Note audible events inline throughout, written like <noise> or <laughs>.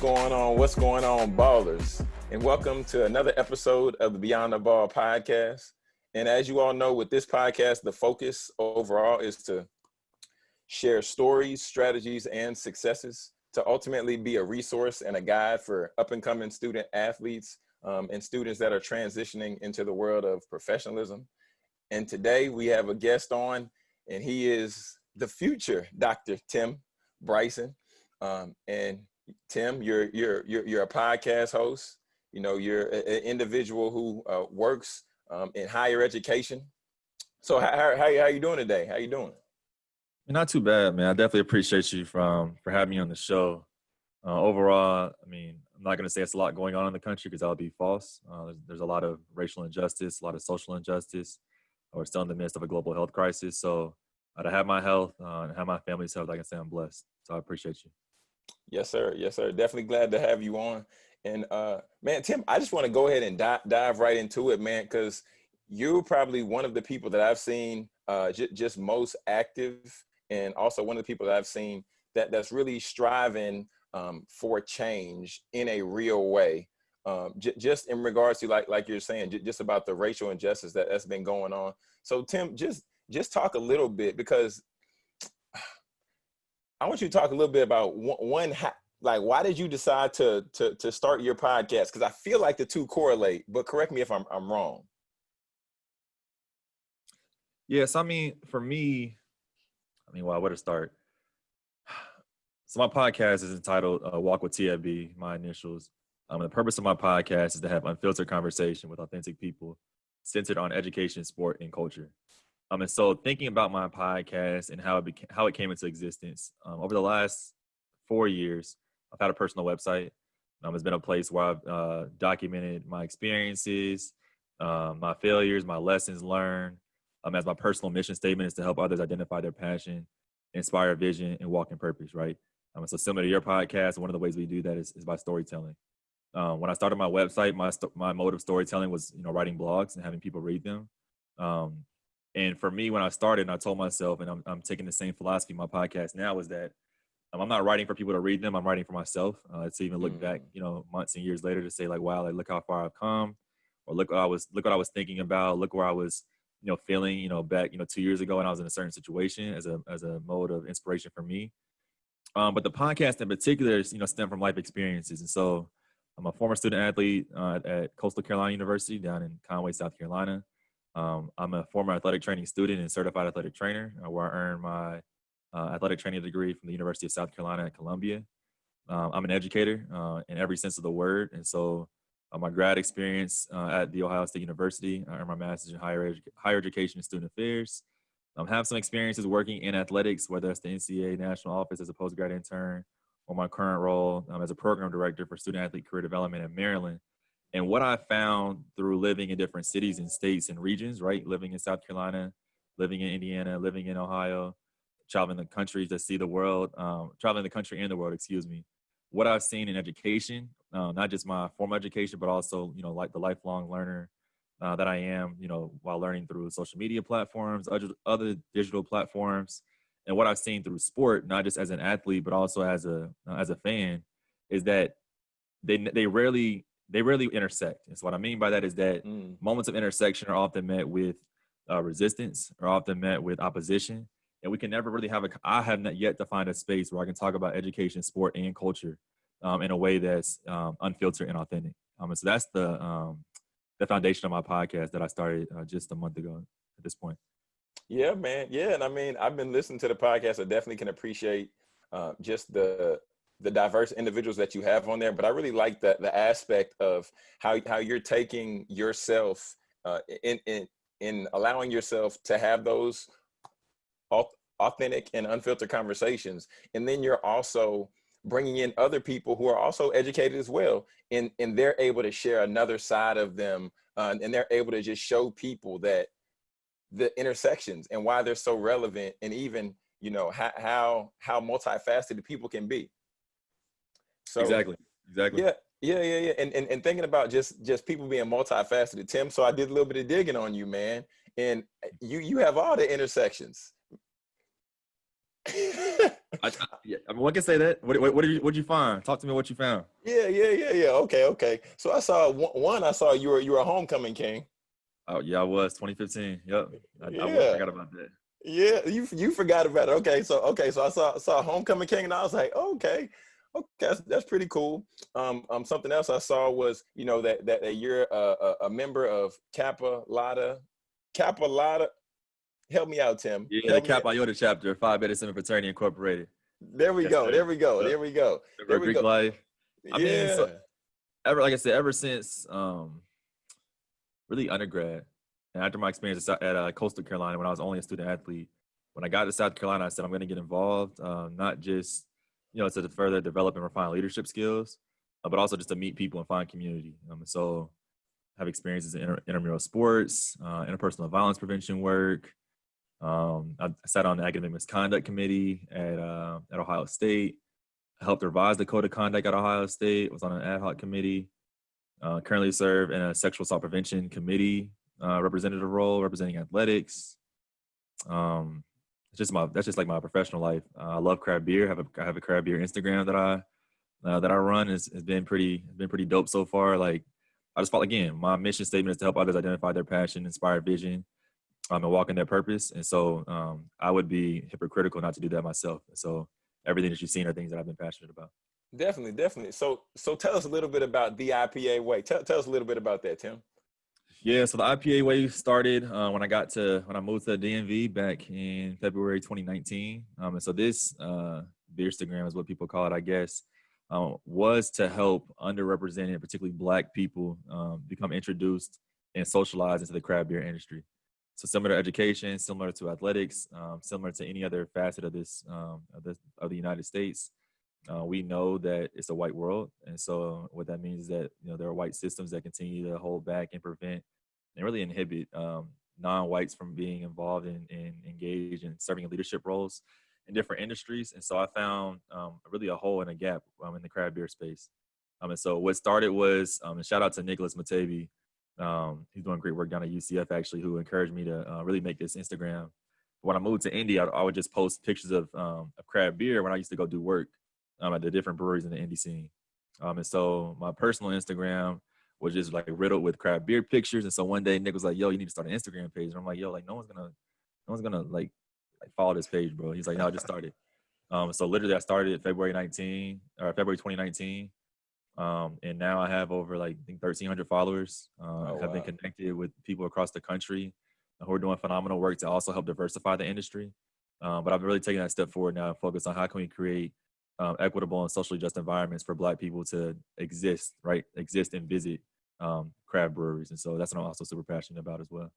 Going on? What's going on, ballers? And welcome to another episode of the Beyond the Ball podcast. And as you all know, with this podcast, the focus overall is to share stories, strategies, and successes to ultimately be a resource and a guide for up and coming student athletes um, and students that are transitioning into the world of professionalism. And today we have a guest on, and he is the future Dr. Tim Bryson. Um, and Tim, you're you're you're you're a podcast host. You know, you're an individual who uh, works um, in higher education. So how, how how you doing today? How you doing? Not too bad, man. I definitely appreciate you from for having me on the show. Uh, overall, I mean, I'm not going to say it's a lot going on in the country because that would be false. Uh, there's, there's, a lot of racial injustice, a lot of social injustice. We're still in the midst of a global health crisis. So uh, to have my health uh, and have my family's health, I can say I'm blessed. So I appreciate you. Yes, sir. Yes, sir. Definitely glad to have you on. And uh, man, Tim, I just want to go ahead and di- dive right into it, man, because you're probably one of the people that I've seen uh, just most active, and also one of the people that I've seen that that's really striving um, for change in a real way. Um, just in regards to like like you're saying, just about the racial injustice that that's been going on. So Tim, just just talk a little bit because I want you to talk a little bit about one, like why did you decide to to to start your podcast? Because I feel like the two correlate, but correct me if I'm I'm wrong. Yes, I mean for me, I mean, well, where to start? So my podcast is entitled uh, "Walk with TFB." My initials. Um, the purpose of my podcast is to have unfiltered conversation with authentic people, centered on education, sport, and culture. Um, and so thinking about my podcast and how it became, how it came into existence um, over the last four years, I've had a personal website. Um, it's been a place where I've uh, documented my experiences, um, my failures, my lessons learned. Um, as my personal mission statement is to help others identify their passion, inspire vision, and walk in purpose. Right. Um, so similar to your podcast, one of the ways we do that is, is by storytelling. Um, when I started my website, my my mode of storytelling was you know writing blogs and having people read them. Um, and for me, when I started, and I told myself, and I'm, I'm taking the same philosophy in my podcast now, is that um, I'm not writing for people to read them. I'm writing for myself. Uh, to even look mm. back, you know, months and years later to say like, wow, like look how far I've come, or look what I was, look what I was thinking about, look where I was, you know, feeling, you know, back, you know, two years ago when I was in a certain situation as a as a mode of inspiration for me. Um, but the podcast in particular, is, you know, stem from life experiences, and so I'm a former student athlete uh, at Coastal Carolina University down in Conway, South Carolina. Um, I'm a former athletic training student and certified athletic trainer, uh, where I earned my uh, athletic training degree from the University of South Carolina at Columbia. Um, I'm an educator uh, in every sense of the word, and so uh, my grad experience uh, at the Ohio State University, I earned my master's in higher edu- higher education and student affairs. I um, have some experiences working in athletics, whether that's the NCAA national office as a postgrad intern, or my current role um, as a program director for student athlete career development in Maryland. And what I found through living in different cities and states and regions, right? Living in South Carolina, living in Indiana, living in Ohio, traveling the country to see the world, um, traveling the country and the world, excuse me. What I've seen in education, uh, not just my formal education, but also, you know, like the lifelong learner uh, that I am, you know, while learning through social media platforms, other, other digital platforms, and what I've seen through sport, not just as an athlete, but also as a uh, as a fan, is that they they rarely they rarely intersect. And so what I mean by that is that mm. moments of intersection are often met with uh, resistance, are often met with opposition, and we can never really have a. I have not yet to find a space where I can talk about education, sport, and culture um, in a way that's um, unfiltered and authentic. Um, and so that's the um, the foundation of my podcast that I started uh, just a month ago. At this point. Yeah, man. Yeah, and I mean, I've been listening to the podcast. I definitely can appreciate uh, just the the diverse individuals that you have on there, but I really like the the aspect of how how you're taking yourself uh, in in in allowing yourself to have those authentic and unfiltered conversations, and then you're also bringing in other people who are also educated as well, and and they're able to share another side of them, uh, and they're able to just show people that the intersections and why they're so relevant, and even you know how how how multifaceted people can be. So exactly, exactly. Yeah, yeah, yeah, yeah. And, and and thinking about just just people being multifaceted, Tim. So I did a little bit of digging on you, man. And you you have all the intersections. I, I, yeah, I mean, one can say that. What, what, what did you what did you find? Talk to me. What you found? Yeah, yeah, yeah, yeah. Okay, okay. So I saw one. I saw you were you were a homecoming king. Oh yeah, I was 2015. Yep. I, Yeah. I forgot about that. Yeah, you you forgot about it. Okay, so okay, so I saw saw Homecoming King, and I was like, okay, okay, that's, that's pretty cool. Um, um, something else I saw was you know that that, that you're a, a, a member of Kappa Lada, Kappa Lada. Help me out, Tim. Yeah, the Help me Kappa Iota chapter, Phi Beta Sigma Fraternity Incorporated. There we go. There we go. Yep. There we go. There we Greek go. life. I mean, yeah. so- Ever like I said, ever since um, really undergrad, and after my experience at, at uh, Coastal Carolina when I was only a student athlete, when I got to South Carolina, I said I'm going to get involved, um, not just you know to further develop and refine leadership skills, uh, but also just to meet people and find community. Um, so, have experiences in inter- intramural sports, uh, interpersonal violence prevention work. Um, I sat on the academic misconduct committee at uh, at Ohio State. I helped revise the code of conduct at Ohio State. Was on an ad hoc committee. Uh, currently serve in a sexual assault prevention committee uh, representative role, representing athletics. Um, it's just my that's just like my professional life. Uh, I love craft beer. Have a I have a craft beer Instagram that I uh, that I run. has has been pretty been pretty dope so far. Like I just felt again, my mission statement is to help others identify their passion, inspire vision, um, and walk in their purpose. And so um, I would be hypocritical not to do that myself. And so everything that you've seen are things that I've been passionate about. Definitely, definitely. So so tell us a little bit about the IPA wave. Tell tell us a little bit about that, Tim. Yeah, so the IPA wave started uh, when I got to when I moved to DMV back in February 2019. Um, and so this uh, Beerstagram is what people call it, I guess, um, was to help underrepresented, particularly Black people, um, become introduced and socialized into the craft beer industry. So similar to education, similar to athletics, um, similar to any other facet of this um, of, the, of the United States. Uh, we know that it's a white world, and so what that means is that you know there are white systems that continue to hold back and prevent and really inhibit um, non-whites from being involved in, in engaged in serving in leadership roles in different industries. And so I found um, really a hole and a gap um, in the craft beer space. Um, and so what started was, um, and shout out to Nicholas Matevi, um, he's doing great work down at UCF actually, who encouraged me to uh, really make this Instagram. When I moved to Indy, I, I would just post pictures of, um, of craft beer when I used to go do work um, at the different breweries in the Indy scene. Um, and so my personal Instagram was just like riddled with craft beer pictures. And so one day Nick was like, "Yo, you need to start an Instagram page." And I'm like, "Yo, like no one's gonna, no one's gonna like, like follow this page, bro." He's like, "No, I just started." <laughs> Um, so literally, I started February 19 or February 2019, um, and now I have over like I think 1,300 followers. Uh, Oh, have been connected with people across the country who are doing phenomenal work to also help diversify the industry. Um, but I've really taken that step forward now and focused on how can we create um, equitable and socially just environments for Black people to exist, right? Exist and visit um, craft breweries, and so that's what I'm also super passionate about as well.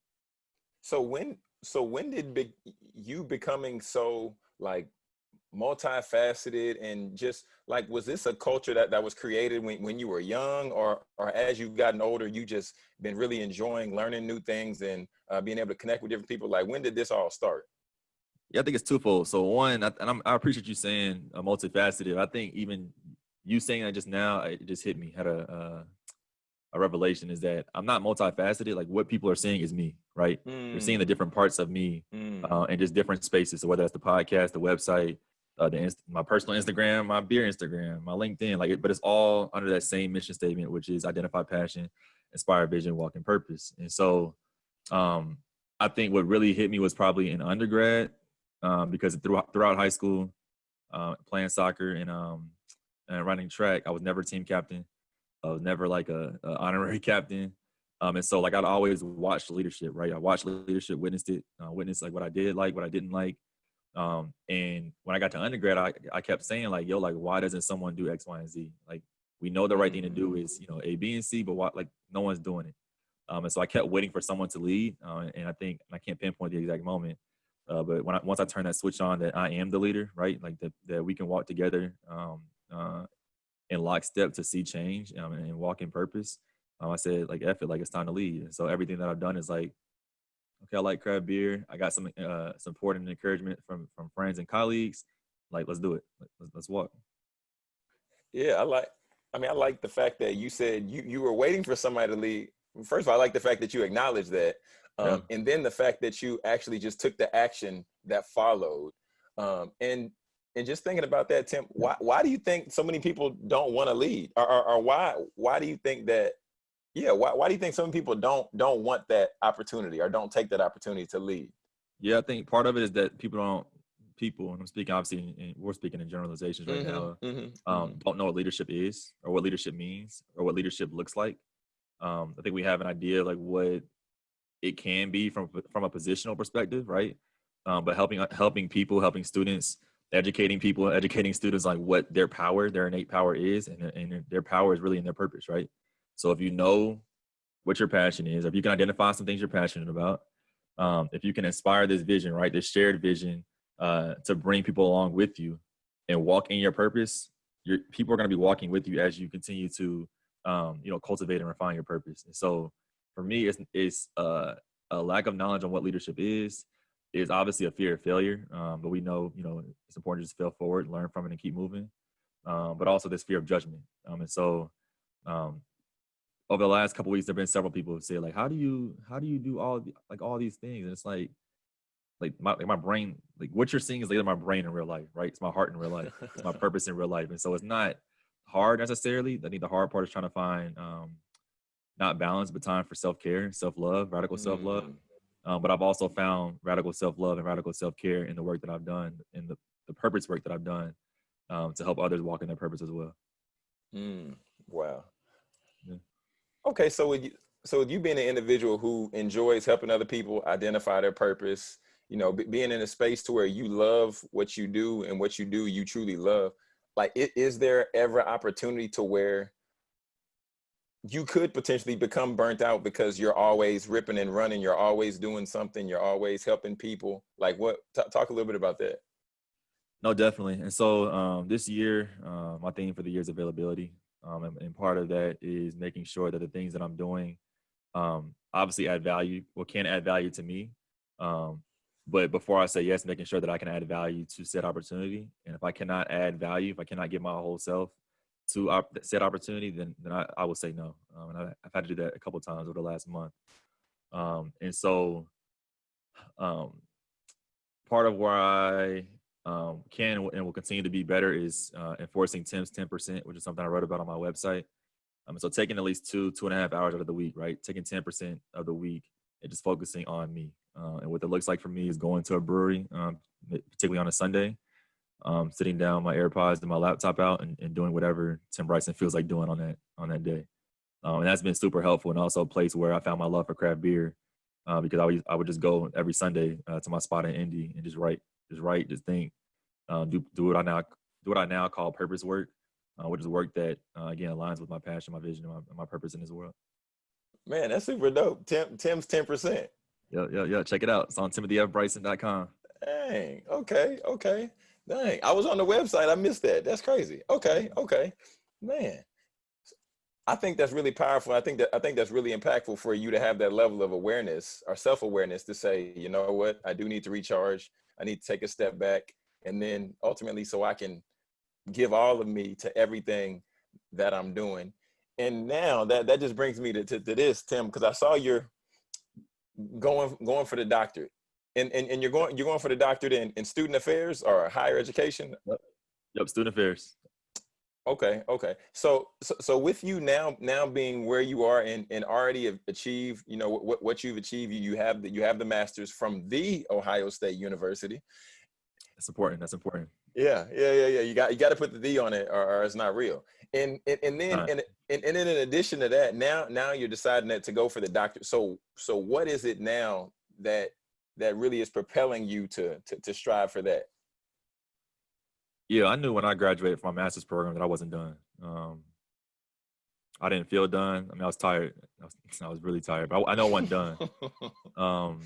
So when so when did be, you becoming so like multifaceted and just like was this a culture that, that was created when, when you were young or or as you've gotten older you just been really enjoying learning new things and uh, being able to connect with different people like when did this all start Yeah, I think it's twofold. So one, I, and I'm, I appreciate you saying uh, multifaceted. I think even you saying that just now, it just hit me. Had a uh, a revelation is that I'm not multifaceted. Like what people are seeing is me, right? They're seeing the different parts of me Mm, uh, in just different spaces. So whether that's the podcast, the website, uh, the my personal Instagram, my beer Instagram, my LinkedIn, like, it, but it's all under that same mission statement, which is identify passion, inspire vision, walk in purpose. And so, um, I think what really hit me was probably in undergrad, um, because throughout throughout high school, uh, playing soccer and um, and running track, I was never team captain. I was never like a, a honorary <laughs> captain. Um, and so like I'd always watch leadership, right? I watched leadership, witnessed it, uh, witnessed like what I did like, what I didn't like. Um, and when I got to undergrad, I, I kept saying like, yo, like, why doesn't someone do X, Y, and Z? Like, we know the right thing to do is, you know, A, B, and C, but what, like, no one's doing it. Um, and so I kept waiting for someone to lead. Uh, and I think, and I can't pinpoint the exact moment, uh, but when I, once I turn that switch on that I am the leader, right? Like that, that we can walk together, um, uh, in lockstep to see change um, and, walk in purpose. Um, I said like, F like it's time to lead. And so everything that I've done is like, okay, I like craft beer. I got some uh, support and encouragement from from friends and colleagues. Like, let's do it. Let's, let's walk. yeah i like i mean i like the fact that you said you you were waiting for somebody to lead first of all i like the fact that you acknowledge that um, Yeah. and then the fact that you actually just took the action that followed um, and and just thinking about that, Tim, why why do you think so many people don't want to lead, or, or, or why why do you think that? Yeah, why why do you think some people don't don't want that opportunity or don't take that opportunity to lead? Yeah, I think part of it is that people don't people, and I'm speaking obviously, in, we're speaking in generalizations right Mhm, now, mhm, um, mhm. don't know what leadership is or what leadership means or what leadership looks like. Um, I think we have an idea like what it can be from from a positional perspective, right? Um, but helping helping people, helping students, educating people, educating students like what their power, their innate power is, and, and their power is really in their purpose, right? So if you know what your passion is, if you can identify some things you're passionate about, um, if you can inspire this vision, right, this shared vision uh, to bring people along with you and walk in your purpose, your people are going to be walking with you as you continue to, um, you know, cultivate and refine your purpose. And so, for me, it's it's uh, a lack of knowledge on what leadership is. Is obviously a fear of failure, um, but we know, you know, it's important to just fail forward, learn from it, and keep moving. Um, but also this fear of judgment, um, and so um, over the last couple weeks, there've been several people who say like, "How do you how do you do all the, like all these things?" And it's like, like my like my brain, like what you're seeing is like my brain in real life, right? It's my heart in real life. It's my <laughs> purpose in real life, and so it's not hard necessarily. I think the hard part is trying to find um, not balance, but time for self care, self love, radical self love. Mm. Um, but I've also found radical self love and radical self care in the work that I've done, in the the purpose work that I've done, um, to help others walk in their purpose as well. Mm, wow. Yeah. Okay, so with you, so with you being an individual who enjoys helping other people identify their purpose, you know, be, being in a space to where you love what you do and what you do you truly love, like, is there ever opportunity to where you could potentially become burnt out because you're always ripping and running, you're always doing something, you're always helping people? Like, what? Talk a little bit about that. No, definitely. And so um, this year, my theme for the year is availability. Um, and, and part of that is making sure that the things that I'm doing um, obviously add value or can add value to me. Um, but before I say yes, making sure that I can add value to said opportunity. And if I cannot add value, if I cannot give my whole self to op- said opportunity, then, then I, I will say no. Um, and I, I've had to do that a couple times over the last month. Um, and so um, part of where I um, can and will continue to be better is uh, enforcing Tim's 10%, which is something I wrote about on my website. Um, so taking at least two, two and a half hours out of the week, right? Taking 10% of the week and just focusing on me. Uh, and what it looks like for me is going to a brewery, um, particularly on a Sunday, um, sitting down, my AirPods and my laptop out and, and doing whatever Tim Bryson feels like doing on that, on that day. Um, and that's been super helpful and also a place where I found my love for craft beer uh, because I would, I would just go every Sunday uh, to my spot in Indy and just write, just write, just think, uh, do do what I now do what I now call purpose work, uh, which is work that uh, again aligns with my passion, my vision, and my, and my purpose in this world. Man, that's super dope. Tim, Tim's 10%. Yeah, yeah, yeah. Check it out. It's on timothyfbryson.com. Dang. Okay. Okay. Dang. I was on the website. I missed that. That's crazy. Okay. Okay. Man. I think that's really powerful. I think that I think that's really impactful for you to have that level of awareness or self-awareness to say, you know what, I do need to recharge. I need to take a step back. And then ultimately so I can give all of me to everything that I'm doing. And now that that just brings me to, to, to this, Tim, because I saw you're going going for the doctorate and, and, and you're going you're going for the doctorate in, in student affairs or higher education Yep, student affairs. okay okay so, so so with you now now being where you are and, and already have achieved you know what, what you've achieved you, you have the, you have the masters from the ohio state university That's important. That's important. yeah yeah yeah yeah you got you got to put the d on it or, or it's not real and and, and then Right. and, and and then in addition to that now now you're deciding that to go for the doctor so so what is it now that that really is propelling you to to, to strive for that Yeah, I knew when I graduated from my master's program that I wasn't done. Um, I didn't feel done. I mean, I was tired. I was, <laughs> I was really tired, but I, I know I wasn't done. <laughs> um,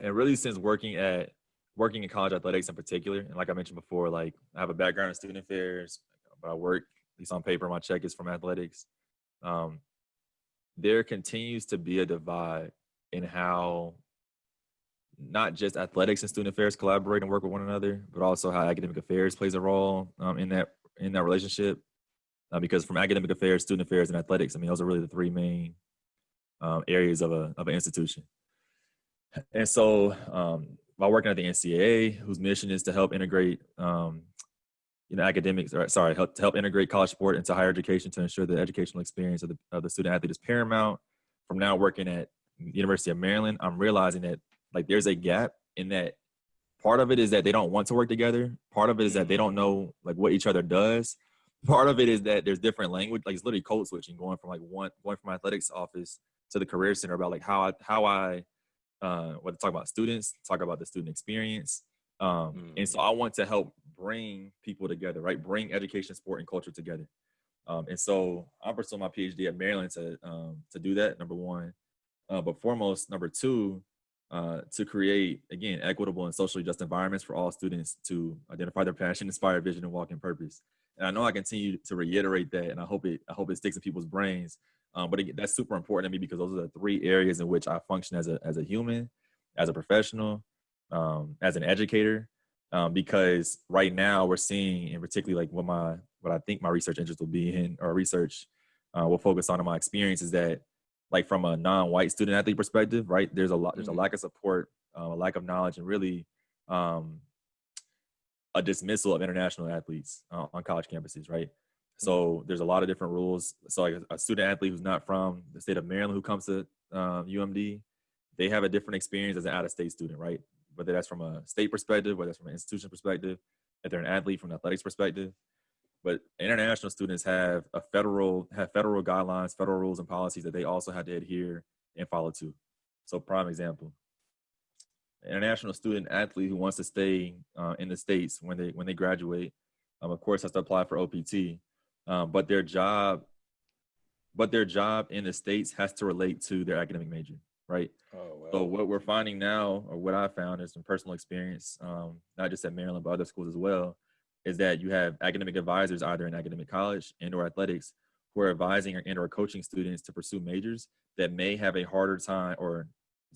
and really since working at working in college athletics in particular and like i mentioned before like i have a background in student affairs but i work at least on paper my check is from athletics um, there continues to be a divide in how not just athletics and student affairs collaborate and work with one another but also how academic affairs plays a role um, in that in that relationship uh, because from academic affairs student affairs and athletics i mean those are really the three main um, areas of a of an institution and so um, while working at the NCAA, whose mission is to help integrate, um, you know, academics, or sorry, help to help integrate college sport into higher education to ensure the educational experience of the of the student athlete is paramount. From now working at University of Maryland, I'm realizing that like there's a gap in that. Part of it is that they don't want to work together. Part of it is that they don't know like what each other does. Part of it is that there's different language, like it's literally code switching, going from like one going from my athletics office to the career center about like how I how I uh, what to talk about students, talk about the student experience. Um, mm. And so I want to help bring people together, right? Bring education, sport, and culture together. Um, and so I'm pursuing my PhD at Maryland to um, to do that. Number one, uh, but foremost, number two, uh, to create again equitable and socially just environments for all students to identify their passion, inspire vision, and walk in purpose. And I know I continue to reiterate that, and I hope it I hope it sticks in people's brains um, but it, that's super important to me because those are the three areas in which I function as a as a human, as a professional, um, as an educator. Um, because right now we're seeing, and particularly like what my what I think my research interest will be in, or research uh, will focus on in my experience is that, like from a non-white student athlete perspective, right? There's a lot, there's a mm-hmm. lack of support, uh, a lack of knowledge, and really um, a dismissal of international athletes uh, on college campuses, right? So there's a lot of different rules. So like a, a student athlete who's not from the state of Maryland who comes to um, UMD, they have a different experience as an out-of-state student, right? Whether that's from a state perspective, whether that's from an institution perspective, if they're an athlete from an athletics perspective. But international students have a federal have federal guidelines, federal rules and policies that they also have to adhere and follow to. So prime example, international student athlete who wants to stay uh, in the states when they when they graduate, um, of course has to apply for OPT um, but their job but their job in the states has to relate to their academic major right? Oh, so what we're finding now or what i found is some personal experience um, not just at maryland but other schools as well is that you have academic advisors either in academic college and or athletics who are advising or, and or coaching students to pursue majors that may have a harder time or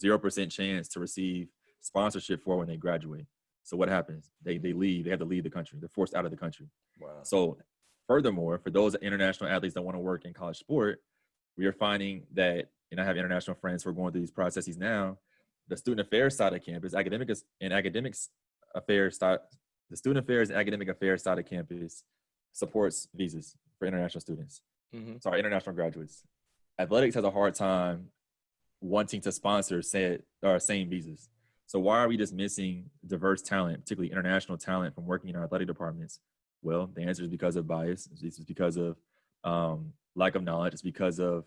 0% chance to receive sponsorship for when they graduate. So what happens? They, they leave they have to leave the country. They're forced out of the country. Wow. so Furthermore, for those international athletes that want to work in college sport, we are finding that, and I have international friends who are going through these processes now, the student affairs side of campus, academics and academics affairs the student affairs and academic affairs side of campus supports visas for international students. Mm-hmm. Sorry, international graduates. Athletics has a hard time wanting to sponsor said or same visas. So why are we just missing diverse talent, particularly international talent, from working in our athletic departments well, the answer is because of bias. It's because of um, lack of knowledge. It's because of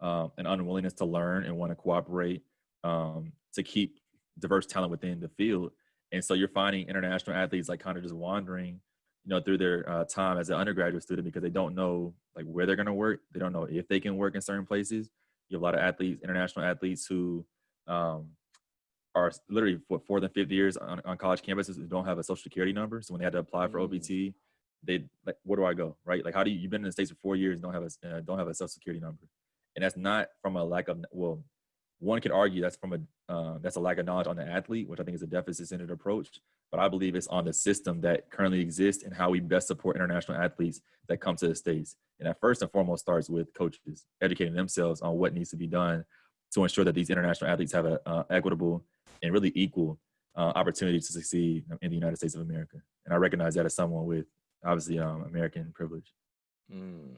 um, an unwillingness to learn and want to cooperate um, to keep diverse talent within the field. And so you're finding international athletes like kind of just wandering, you know, through their uh, time as an undergraduate student because they don't know like where they're going to work. They don't know if they can work in certain places. You have a lot of athletes, international athletes who um, are literally for fourth and fifth years on, on college campuses who don't have a social security number. So when they had to apply for OPT, mm they like where do I go right like how do you you've been in the states for four years don't have a uh, don't have a social security number and that's not from a lack of well one could argue that's from a uh, that's a lack of knowledge on the athlete which I think is a deficit centered approach but I believe it's on the system that currently exists and how we best support international athletes that come to the states and that first and foremost starts with coaches educating themselves on what needs to be done to ensure that these international athletes have an uh, equitable and really equal uh, opportunity to succeed in the United States of America. And I recognize that as someone with obviously um, American privilege. Mm,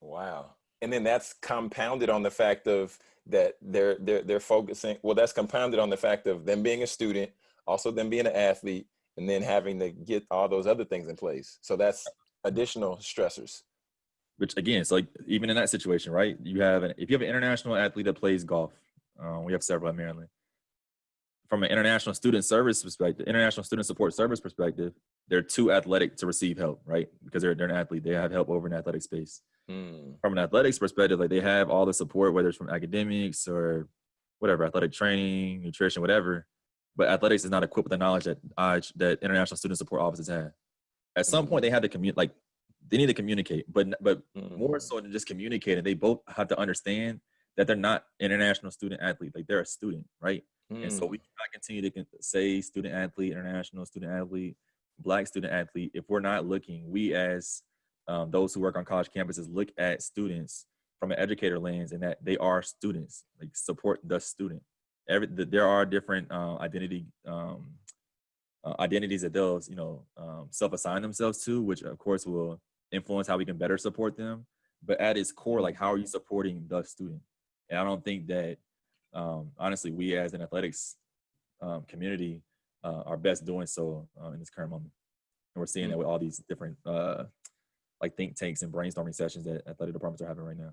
wow. And then that's compounded on the fact of that they're they're they're focusing. Well, that's compounded on the fact of them being a student, also them being an athlete, and then having to get all those other things in place. So that's additional stressors. Which again, it's like even in that situation, right? You have an if you have an international athlete that plays golf, um, we have several at Maryland. From an international student service perspective, international student support service perspective, they're too athletic to receive help, right? Because they're they're an athlete, they have help over in athletic space. Mm. From an athletics perspective, like they have all the support, whether it's from academics or whatever, athletic training, nutrition, whatever. But athletics is not equipped with the knowledge that uh, that international student support offices have. At some mm. point, they have to communicate. Like they need to communicate, but but mm. more so than just communicating, they both have to understand that they're not international student athlete. Like they're a student, right? And so we mm. cannot continue to say student athlete, international student athlete black student athlete, if we're not looking, we as um, those who work on college campuses look at students from an educator lens and that they are students, like support the student. Every the, there are different uh, identity um, uh, identities that they'll you know um, self-assign themselves to, which of course will influence how we can better support them. But at its core, like how are you supporting the student? And I don't think that um, honestly we as an athletics um, community uh, are best doing so uh, in this current moment. And we're seeing that with all these different uh, like think tanks and brainstorming sessions that athletic departments are having right now.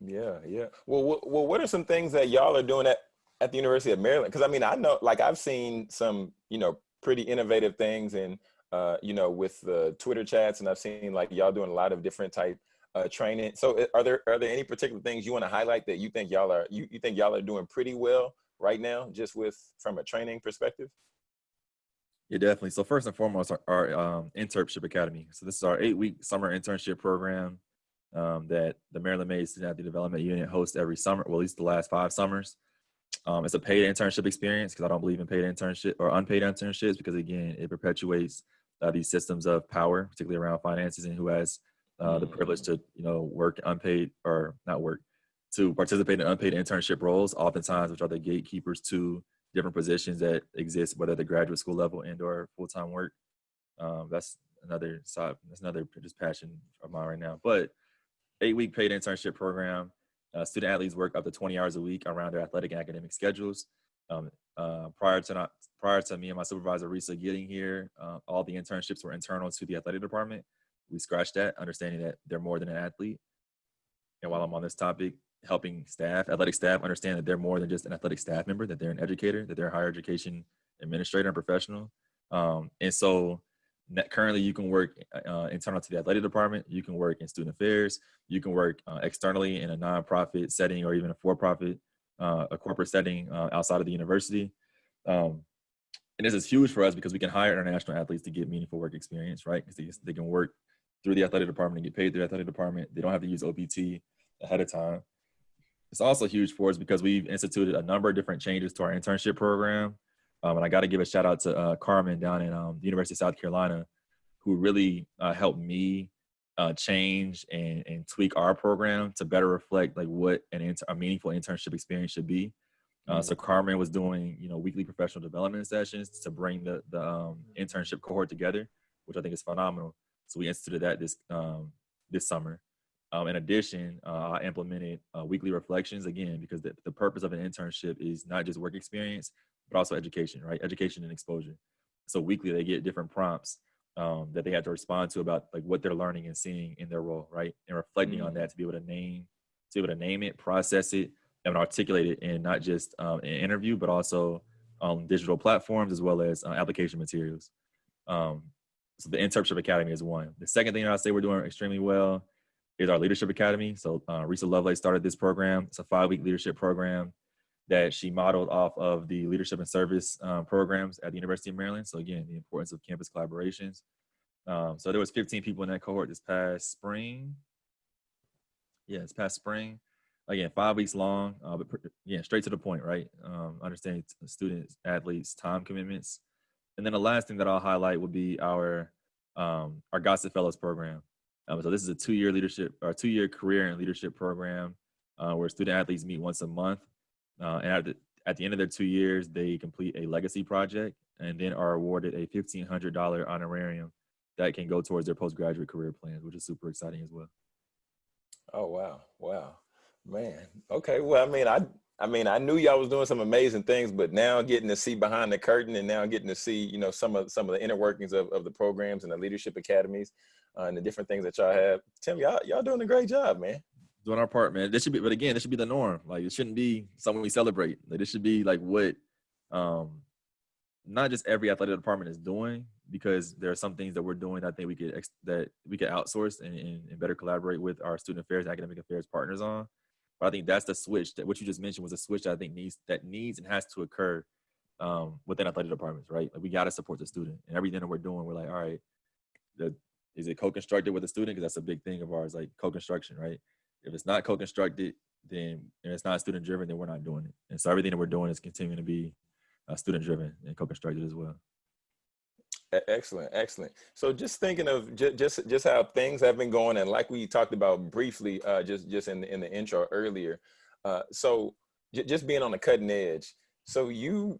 Yeah, yeah. Well, well, what are some things that y'all are doing at at the University of Maryland? Because I mean, I know, like, I've seen some, you know, pretty innovative things, and uh, you know, with the Twitter chats, and I've seen like y'all doing a lot of different type uh, training. So, are there are there any particular things you want to highlight that you think y'all are you, you think y'all are doing pretty well right now, just with from a training perspective? Yeah, definitely. So first and foremost, our, our um, internship academy. So this is our eight-week summer internship program um, that the Maryland Made Student Athlete Development Unit hosts every summer, well, at least the last five summers. Um, it's a paid internship experience because I don't believe in paid internship or unpaid internships because again, it perpetuates uh, these systems of power, particularly around finances and who has uh, the privilege to you know work unpaid or not work to participate in unpaid internship roles, oftentimes which are the gatekeepers to different positions that exist, whether at the graduate school level and or full-time work. Um, that's another side, that's another just passion of mine right now. But eight week paid internship program, uh, student athletes work up to 20 hours a week around their athletic and academic schedules. Um, uh, prior to not, prior to me and my supervisor Risa getting here, uh, all the internships were internal to the athletic department. We scratched that, understanding that they're more than an athlete. And while I'm on this topic, helping staff, athletic staff, understand that they're more than just an athletic staff member, that they're an educator, that they're a higher education administrator and professional. Um, and so currently you can work uh, internal to the athletic department, you can work in student affairs, you can work uh, externally in a nonprofit setting or even a for-profit, uh, a corporate setting uh, outside of the university. Um, and this is huge for us because we can hire international athletes to get meaningful work experience, right? Because they, they can work through the athletic department and get paid through the athletic department. They don't have to use OPT ahead of time. It's also huge for us because we've instituted a number of different changes to our internship program. Um, and I got to give a shout out to uh, Carmen down in um, the University of South Carolina, who really uh, helped me uh, change and, and tweak our program to better reflect like what an inter- a meaningful internship experience should be. Uh, so mm-hmm. Carmen was doing, you know, weekly professional development sessions to bring the the um, internship cohort together, which I think is phenomenal. So we instituted that this um, this summer. Um, in addition, uh, I implemented uh, weekly reflections again because the, the purpose of an internship is not just work experience, but also education, right? Education and exposure. So weekly they get different prompts um, that they have to respond to about like what they're learning and seeing in their role, right? And reflecting mm. on that to be able to name, to be able to name it, process it, and articulate it in not just um, an interview, but also on digital platforms as well as uh, application materials. Um, so the internship academy is one. The second thing I say we're doing extremely well is our leadership academy. So uh, Risa Lovelace started this program. It's a five-week leadership program that she modeled off of the leadership and service um, programs at the University of Maryland. So again, the importance of campus collaborations. Um, so there was 15 people in that cohort this past spring. Yeah, it's past spring. Again, five weeks long, uh, but yeah, straight to the point, right? Um, understanding students, athletes, time commitments. And then the last thing that I'll highlight would be our um, our Gossett Fellows program. Um, so this is a two-year leadership or two-year career and leadership program uh, where student athletes meet once a month. Uh, and at the, at the end of their two years, they complete a legacy project and then are awarded a $1,500 honorarium that can go towards their postgraduate career plans, which is super exciting as well. Oh, wow. Wow, man. Okay. Well, I mean, I, I mean, I knew y'all was doing some amazing things, but now getting to see behind the curtain and now getting to see, you know, some of some of the inner workings of, of the programs and the leadership academies uh, and the different things that y'all have. Tim, y'all y'all doing a great job, man. Doing our part, man. This should be, but again, this should be the norm. Like it shouldn't be something we celebrate. Like this should be like what, um, not just every athletic department is doing, because there are some things that we're doing that I think we could that we could outsource and, and, and better collaborate with our student affairs, academic affairs partners on. But I think that's the switch that what you just mentioned was a switch that I think needs that needs and has to occur um, within athletic departments, right? Like we got to support the student and everything that we're doing. We're like, all right, the is it co-constructed with a student? Because that's a big thing of ours, like co-construction, right? If it's not co-constructed, then and it's not student driven, then we're not doing it. And so everything that we're doing is continuing to be uh, student driven and co-constructed as well. Excellent, excellent. So just thinking of just just, just how things have been going, and like we talked about briefly, uh, just just in the, in the intro earlier. Uh, so just being on the cutting edge. So you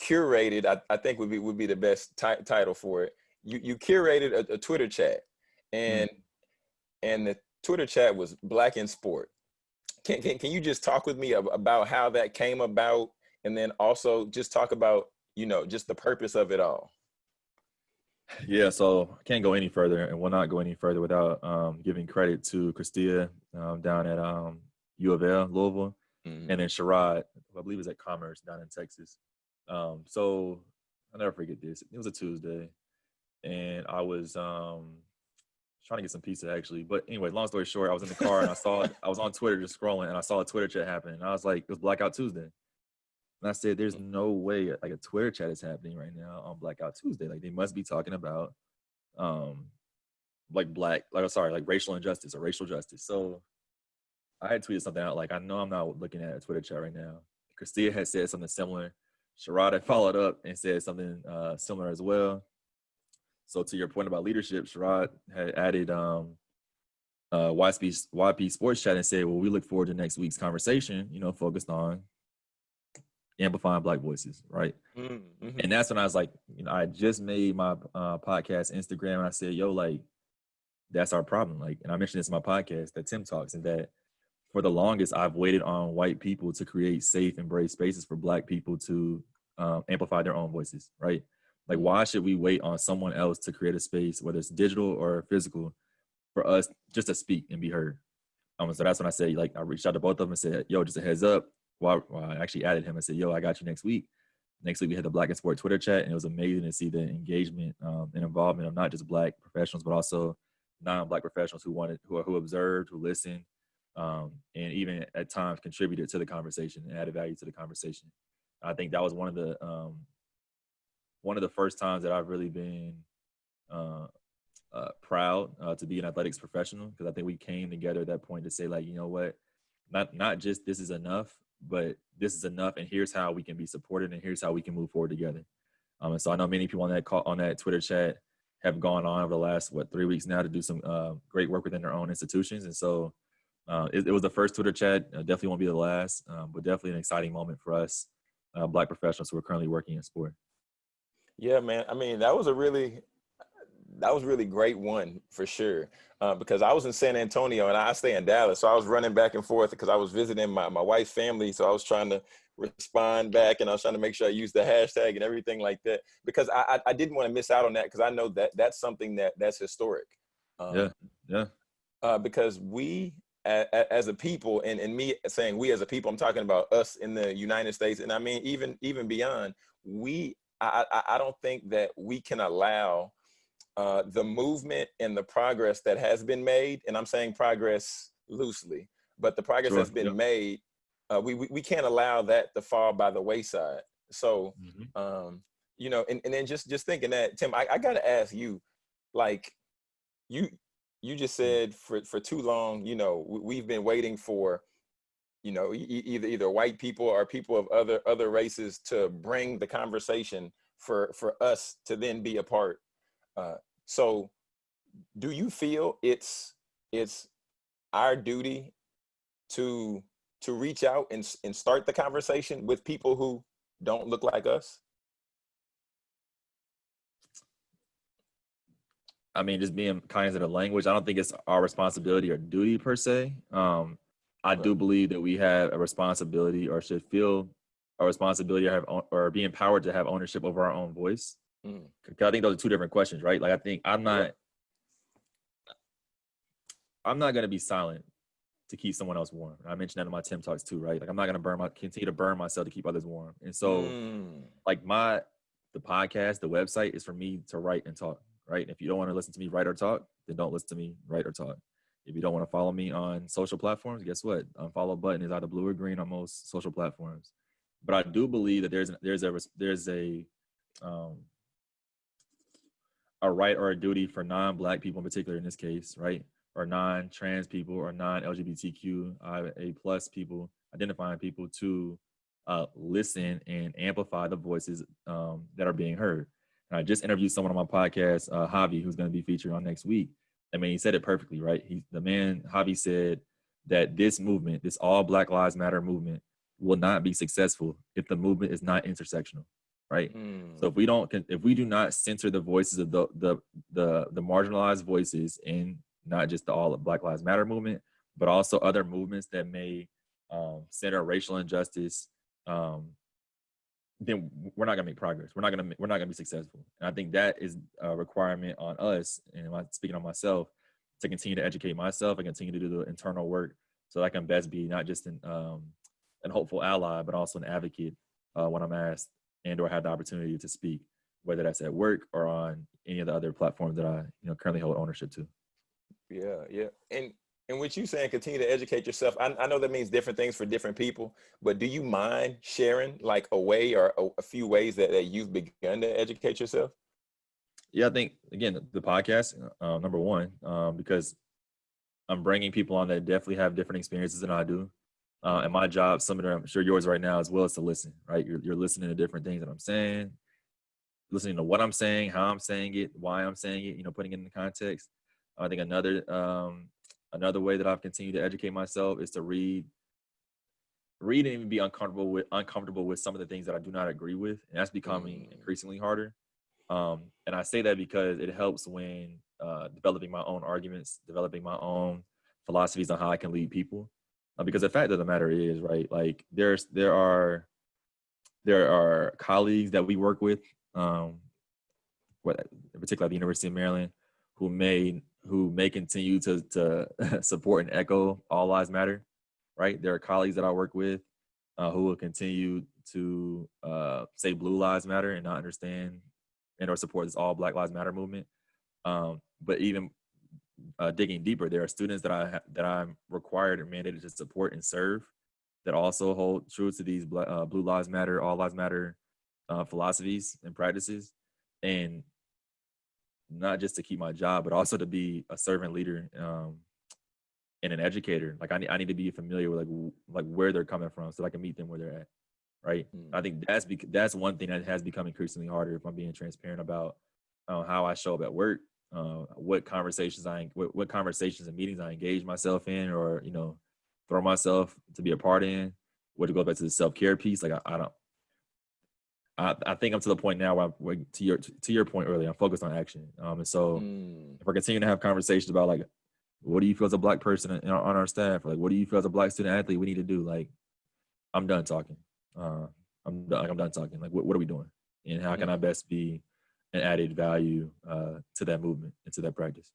curated. I, I think would be would be the best ti- title for it. You you curated a, a Twitter chat, and mm. and the Twitter chat was Black in Sport. Can, can can you just talk with me about how that came about, and then also just talk about you know just the purpose of it all. Yeah, so I can't go any further, and will not go any further without um, giving credit to Christia um, down at um, U of L, Louisville, mm-hmm. and then Sherrod, I believe is at Commerce down in Texas. Um, so I'll never forget this. It was a Tuesday, and I was um, trying to get some pizza actually. But anyway, long story short, I was in the car and I saw <laughs> I was on Twitter just scrolling, and I saw a Twitter chat happen, and I was like, it was Blackout Tuesday. And I said, there's mm. no way like a Twitter chat is happening right now on Blackout Tuesday. Like they must be talking about um like black, like oh, sorry, like racial injustice or racial justice. So I had tweeted something out like, I know I'm not looking at a Twitter chat right now. Christia had said something similar. Sherrod had followed up and said something uh, similar as well. So to your point about leadership, Sherrod had added um, uh, YP, YP Sports Chat and said, well, we look forward to next week's conversation, you know, focused on amplifying black voices right? Mm-hmm. and that's when i was like you know i just made my uh, podcast instagram and i said yo like that's our problem like and i mentioned this in my podcast that tim talks and that for the longest i've waited on white people to create safe and brave spaces for black people to um, amplify their own voices right like why should we wait on someone else to create a space whether it's digital or physical for us just to speak and be heard um, so that's when i said like i reached out to both of them and said yo just a heads up well, I actually added him and said, "Yo, I got you next week." Next week we had the Black in Sport Twitter chat, and it was amazing to see the engagement um, and involvement of not just Black professionals, but also non-Black professionals who wanted, who who observed, who listened, um, and even at times contributed to the conversation and added value to the conversation. I think that was one of the um, one of the first times that I've really been uh, uh, proud uh, to be an athletics professional because I think we came together at that point to say like, you know what, not not just this is enough, but this is enough and here's how we can be supported and here's how we can move forward together. Um, and so i know many people on that call on that twitter chat have gone on over the last what three weeks now to do some uh, great work within their own institutions and so uh, it, it, was the first twitter chat uh, definitely won't be the last um, but definitely an exciting moment for us uh, black professionals who are currently working in sport yeah man i mean that was a really that was really great one for sure. Uh, because I was in San Antonio and I stay in Dallas, so I was running back and forth because I was visiting my my wife's family. So I was trying to respond back and I was trying to make sure I used the hashtag and everything like that because I I, I didn't want to miss out on that because I know that that's something that that's historic. Um, yeah, yeah. Uh, because we as a people and, and me saying we as a people i'm talking about us in the united states and i mean even even beyond we i i, I don't think that we can allow uh, the movement and the progress that has been made, and I'm saying progress loosely, but the progress sure. that's been yeah. made, uh, we, we, we can't allow that to fall by the wayside. So, mm-hmm. um, you know, and, and then just just thinking that, Tim, I, I got to ask you, like, you you just mm. said for for too long, you know, we've been waiting for, you know, either either white people or people of other other races to bring the conversation for for us to then be a part. Uh, so do you feel it's it's our duty to to reach out and, and start the conversation with people who don't look like us? I mean, just being kind of the language. I don't think it's our responsibility or duty per se. Um, I do believe that we have a responsibility or should feel a responsibility or have or be empowered to have ownership over our own voice. Mm. I think those are two different questions, right? Like I think I'm not I'm not gonna be silent to keep someone else warm. I mentioned that in my Tim talks too, right? Like I'm not gonna burn my continue to burn myself to keep others warm. And so mm. like my the podcast, the website is for me to write and talk, right? If you don't want to listen to me write or talk, then don't listen to me write or talk. If you don't want to follow me on social platforms, guess what? Unfollow button is either blue or green on most social platforms. But I do believe that there's there's a there's a um, a right or a duty for non-black people in particular in this case, right? Or non-trans people or non-LGBTQIA plus people, identifying people to uh, listen and amplify the voices um, that are being heard. And I just interviewed someone on my podcast, uh, Javi, who's going to be featured on next week. I mean, he said it perfectly, right? He, the man, Javi said that this movement, this all Black Lives Matter movement, will not be successful if the movement is not intersectional. right? Mm. So if we don't, if we do not center the voices of the the the, the marginalized voices in not just the all of Black Lives Matter movement, but also other movements that may um, center racial injustice, um, then we're not gonna make progress. We're not gonna we're not gonna be successful. And I think that is a requirement on us, and I'm speaking on myself, to continue to educate myself and continue to do the internal work so that I can best be not just an um, an hopeful ally, but also an advocate uh, when I'm asked and or have the opportunity to speak, whether that's at work or on any of the other platforms that I you know currently hold ownership to. Yeah, yeah, and and what you saying, continue to educate yourself. I, I know that means different things for different people, but do you mind sharing like a way or a, a few ways that, that you've begun to educate yourself? Yeah, I think again the podcast uh, number one um, because I'm bringing people on that definitely have different experiences than I do. Uh, and my job, some of them, I'm sure yours right now as well, is to listen. Right, you're, you're listening to different things that I'm saying, listening to what I'm saying, how I'm saying it, why I'm saying it. You know, putting it in the context. I think another um, another way that I've continued to educate myself is to read, read and even be uncomfortable with uncomfortable with some of the things that I do not agree with, and that's becoming mm. increasingly harder. Um, and I say that because it helps when uh, developing my own arguments, developing my own philosophies on how I can lead people. Uh, because the fact of the matter is, right, like there's there are there are colleagues that we work with, um, what, particularly at the University of Maryland, who may who may continue to to <laughs> support and echo all lives matter, right? There are colleagues that I work with uh, who will continue to uh, say blue lives matter and not understand and or support this all Black Lives Matter movement. Um, but even uh, digging deeper, there are students that I that I'm required and mandated to support and serve that also hold true to these uh, Blue Lives Matter, All Lives Matter uh, philosophies and practices, and not just to keep my job, but also to be a servant leader um, and an educator. Like I need, I need to be familiar with like like where they're coming from, so I can meet them where they're at. Right. Mm. I think that's bec- that's one thing that has become increasingly harder. If I'm being transparent about uh, how I show up at work, uh, what conversations I what, what conversations and meetings I engage myself in, or you know, throw myself to be a part in. What to go back to the self care piece. Like I, I don't I, I think I'm to the point now where, where to your to your point earlier, I'm focused on action. Um, and so mm. if we're continuing to have conversations about like, what do you feel as a black person on our, on our staff? Like, what do you feel as a black student athlete we need to do? Like, I'm done talking. Uh, I'm done, like I'm done talking. Like, what, what are we doing? And how can I best be an added value uh, to that movement and to that practice?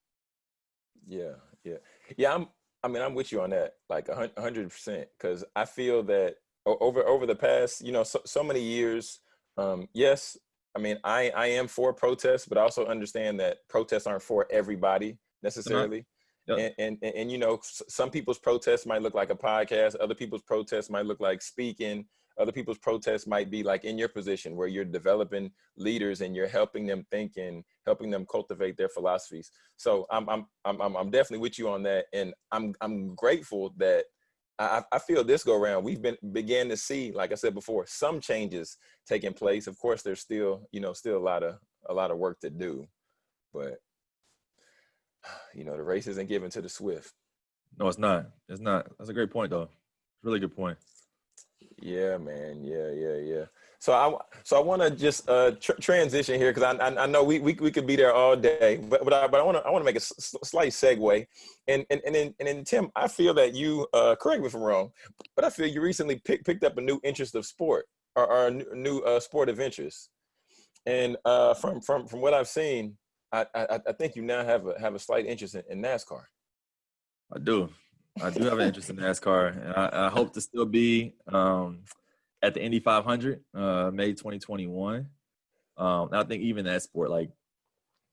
Yeah, yeah, yeah. I'm. I mean, I'm with you on that, like hundred percent, because I feel that over over the past, you know, so, so many years um, yes, I mean, I, I am for protests, but I also understand that protests aren't for everybody necessarily. Yep. And, and, and, you know, some people's protests might look like a podcast. Other people's protests might look like speaking. Other people's protests might be like in your position where you're developing leaders and you're helping them think and helping them cultivate their philosophies. So I'm, I'm, I'm, I'm definitely with you on that. And I'm, I'm grateful that I, I feel this go around, we've been began to see, like I said before, some changes taking place. Of course, there's still, you know, still a lot of a lot of work to do, but <sighs> you know, the race isn't given to the swift. No, it's not. It's not. That's a great point, though. Really good point. Yeah, man. Yeah, yeah, yeah. So I so I want to just uh, tr transition here because I, I, I know we, we we could be there all day, but but I but I want to I want to make a slight segue, and and and then and then Tim, I feel that you uh, correct me if I'm wrong, but I feel you recently pick, picked up a new interest of sport or, or a new uh, sport of interest, and uh, from from from what I've seen, I, I I think you now have a have a slight interest in, in NASCAR. I do. I do have an interest in NASCAR, and I, I hope to still be. Um, at the Indy 500, uh, May 2021. Um, I think even that sport, like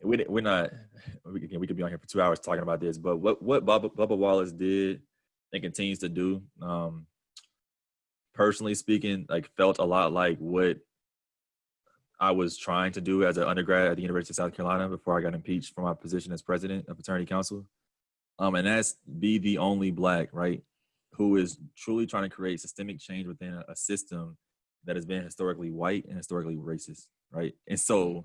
we we're not we could, we could be on here for two hours talking about this, but what what Bubba, Bubba Wallace did and continues to do, um, personally speaking, like felt a lot like what I was trying to do as an undergrad at the University of South Carolina before I got impeached from my position as president of fraternity council. Um, and that's be the only black, right, who is truly trying to create systemic change within a, a system that has been historically white and historically racist, right? And so,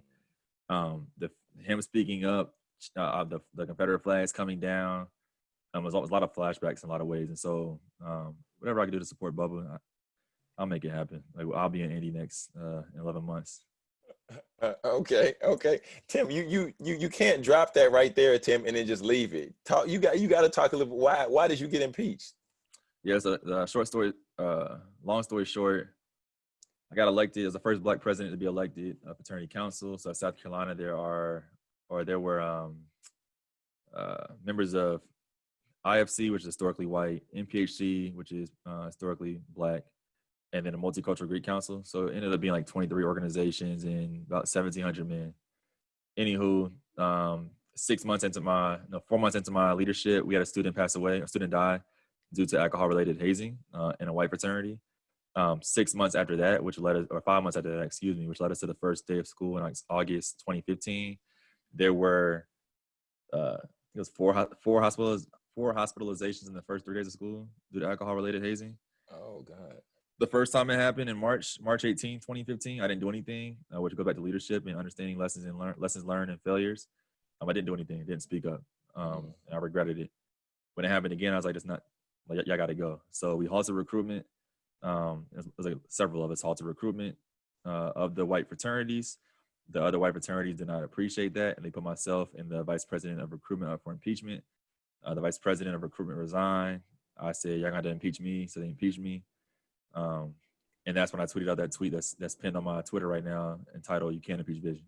um, the him speaking up, uh, the the Confederate flags coming down, um, was, was a lot of flashbacks in a lot of ways. And so, um, whatever I can do to support Bubba, I, will make it happen. Like I'll be in Indy next uh, in 11 months. Uh, okay, okay, Tim, you you you you can't drop that right there, Tim, and then just leave it. Talk. You got you got to talk a little. Why why did you get impeached? Yeah, so the short story, uh, long story short, I got elected as the first black president to be elected a fraternity council. So South Carolina, there are or there were um, uh, members of IFC, which is historically white, NPHC, which is uh, historically black, and then a multicultural Greek council. So it ended up being like 23 organizations and about 1,700 men. Anywho, um, six months into my, no, four months into my leadership, we had a student pass away, a student die due to alcohol-related hazing uh, in a white fraternity. Um, six months after that, which led us, or five months after that, excuse me, which led us to the first day of school in like August 2015. There were, uh, it was four four hospitals, four hospitalizations in the first three days of school due to alcohol-related hazing. Oh God the first time it happened in March, March 18, 2015, I didn't do anything, uh, which go back to leadership and understanding lessons and learn lessons learned and failures. Um, I didn't do anything, I didn't speak up. Um, mm. and I regretted it. When it happened again, I was like, it's not, like, y'all got to go. So we halted recruitment. Um, it was like several of us halted recruitment uh, of the white fraternities. The other white fraternities did not appreciate that, and they put myself and the vice president of recruitment up for impeachment. Uh, the vice president of recruitment resigned. I said, y'all got to impeach me, so they impeached me. Um, and that's when I tweeted out that tweet that's that's pinned on my Twitter right now, entitled "You Can't Impeach Vision,"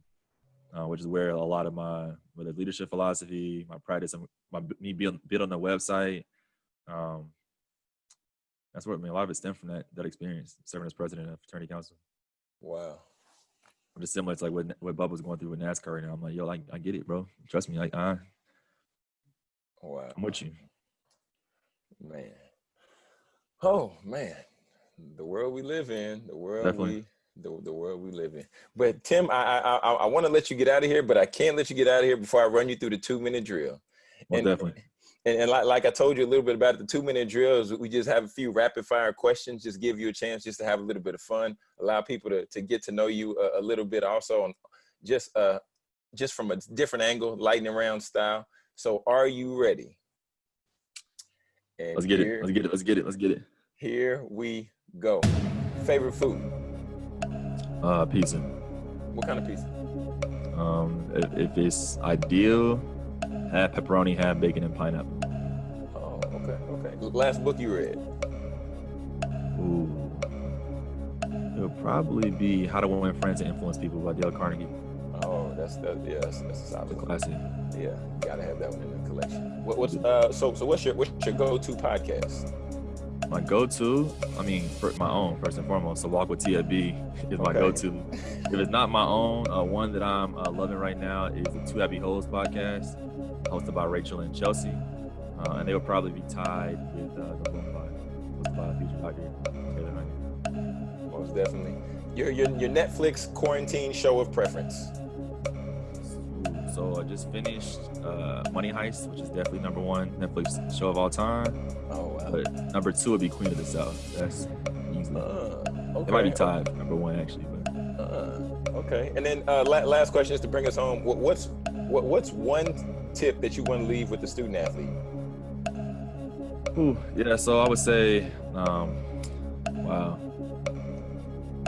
uh, which is where a lot of my whether leadership philosophy, my practice, my me build, build on the website. Um, that's what I mean a lot of it stemmed from that that experience serving as president of fraternity council. Wow. I'm Just similar to like what what Bubba's going through with NASCAR right now. I'm like, yo, I, I get it, bro. Trust me, like I. Wow. I'm with you. Man. Oh man the world we live in, the world Definitely. we the, the world we live in. But Tim, I I I, I want to let you get out of here, but I can't let you get out of here before I run you through the two minute drill. Well, and, definitely. And, and like, like I told you a little bit about it, the two minute drills, we just have a few rapid fire questions, just give you a chance just to have a little bit of fun, allow people to, to get to know you a, a little bit also, and just uh just from a different angle, lightning round style. So are you ready? And let's get here, it. Let's get it. Let's get it. Let's get it. Here we Go. Favorite food? Uh, pizza. What kind of pizza? Um, if, if it's ideal, have pepperoni, ham, bacon, and pineapple. Oh, okay, okay. Last book you read? Ooh. It'll probably be How to Win Friends and Influence People by Dale Carnegie. Oh, that's that. Yeah, that's, that's a solid classic. Yeah, gotta have that one in the collection. What, what's uh? So so what's your what's your go-to podcast? my go-to i mean for my own first and foremost so walk with tfb is my okay. go-to <laughs> if it's not my own uh, one that i'm uh, loving right now is the two happy hoes podcast hosted by rachel and chelsea uh, and they will probably be tied with uh, the boom pod hosted by future doctor taylor Honey. most definitely your, your your netflix quarantine show of preference so I just finished uh, Money Heist, which is definitely number one Netflix show of all time. Oh wow! But number two would be Queen of the South. That's easily. Uh, okay. It might be tied number one actually, but. Uh, okay, and then uh, la- last question is to bring us home. What, what's what, what's one tip that you want to leave with the student athlete? Ooh, yeah, so I would say, um, wow.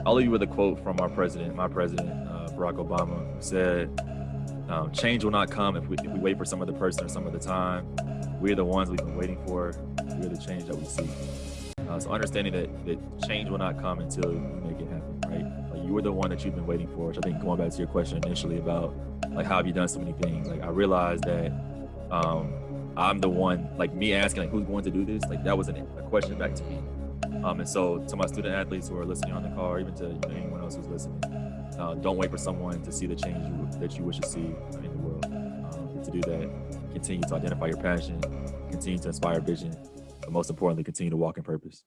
I'll leave you with a quote from our president, my president, uh, Barack Obama, who said, um, change will not come if we, if we wait for some other person or some other time. We're the ones we've been waiting for. We're the change that we see. Uh, so understanding that, that change will not come until you make it happen, right? Like you were the one that you've been waiting for. Which I think going back to your question initially about like how have you done so many things? Like I realized that um, I'm the one. Like me asking like who's going to do this? Like that wasn't a question back to me. Um, and so to my student athletes who are listening on the call, or even to you know, anyone else who's listening, uh, don't wait for someone to see the change you, that you wish to see in the world. Um, to do that, continue to identify your passion, continue to inspire vision, but most importantly, continue to walk in purpose.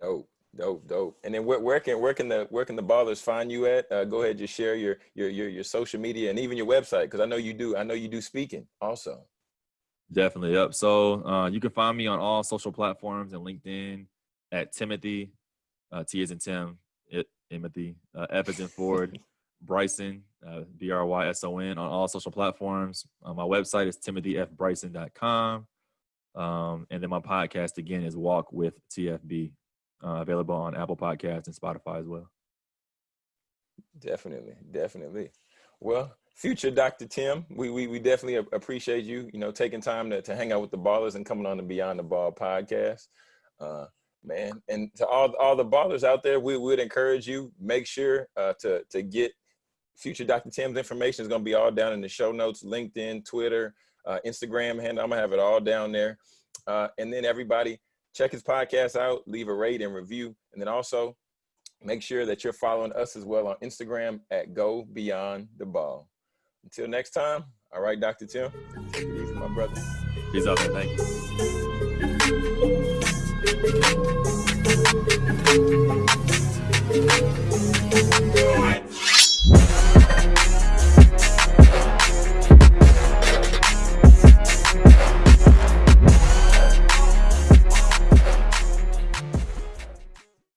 Dope, dope, dope. And then where, where can where can the where can the ballers find you at? Uh, go ahead, just share your your your your social media and even your website because I know you do. I know you do speaking also. Definitely, yep. So uh, you can find me on all social platforms and LinkedIn at Timothy, uh, T is in Tim, Timothy. Uh, F is in Ford. <laughs> Bryson, uh, B R Y S O N, on all social platforms. Uh, my website is timothyfbryson.com. Um, and then my podcast again is Walk with TFB, uh, available on Apple Podcasts and Spotify as well. Definitely, definitely. Well, future Dr. Tim, we, we, we definitely appreciate you, you know, taking time to, to hang out with the ballers and coming on the Beyond the Ball podcast. Uh, man, and to all, all the ballers out there, we would encourage you, make sure uh, to, to get future Dr. Tim's information is going to be all down in the show notes, LinkedIn, Twitter, uh, Instagram handle. I'm gonna have it all down there. Uh, and then everybody check his podcast out, leave a rate and review. And then also make sure that you're following us as well on Instagram at Go Beyond the Ball. Until next time, all right, Dr. Tim, easy, my brother. Peace out, man.